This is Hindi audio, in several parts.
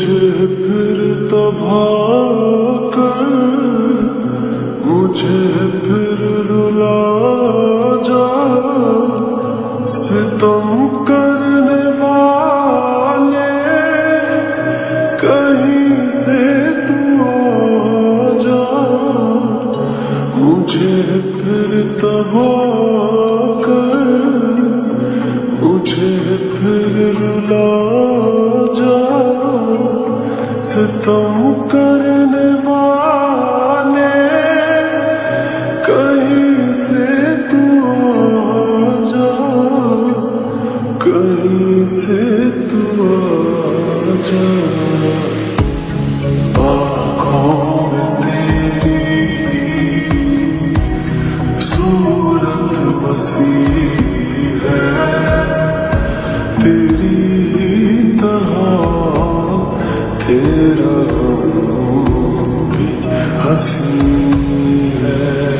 मुझे फिर तबा कर, मुझे फिर रुला जा, सितम करने वाले, कहीं से तू आ जा। मुझे फिर तबाह कर, मुझे फिर रुला जा। तो करने वाले कहीं से तू जा कहीं से तू जा तेरी सूरत बसी तेरा हसीन है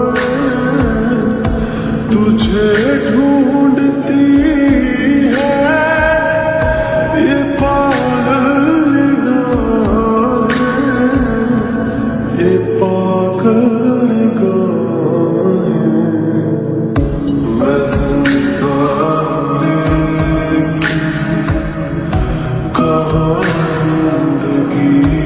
begin.